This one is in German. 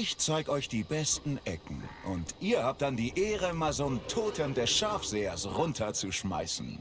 Ich zeig euch die besten Ecken. Und ihr habt dann die Ehre, mal so einen Totem des Schafsehers runterzuschmeißen.